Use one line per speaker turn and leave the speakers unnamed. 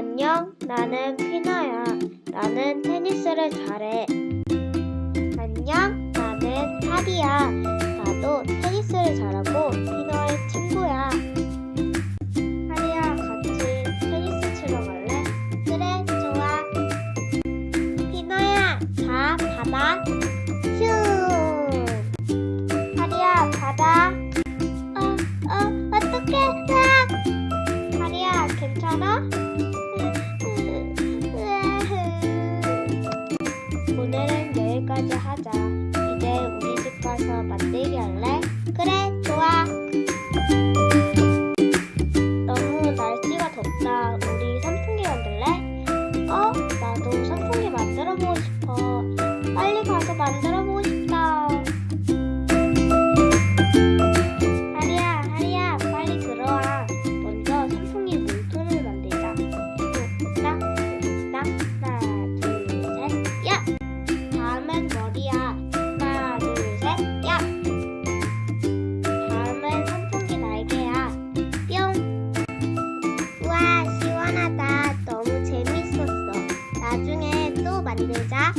안녕, 나는 피나야. 나는 테니스를 잘해. 안녕, 나는 하리야. 나도 테니스를 잘하고 피너의 친구야. 하리야, 같이 테니스 치러 갈래? 그래, 좋아. 피너야, 자, 받아. 슈! 하리야, 받아. 어, 어, 어떡해. 으악! 하리야, 괜찮아? 여기까지 하자. 이제 우리 집 가서 만들기 할래? 다음엔 머리야. 하나 둘셋야. 다음엔 선풍기 날개야. 뿅. 우와 시원하다. 너무 재밌었어. 나중에 또 만들자.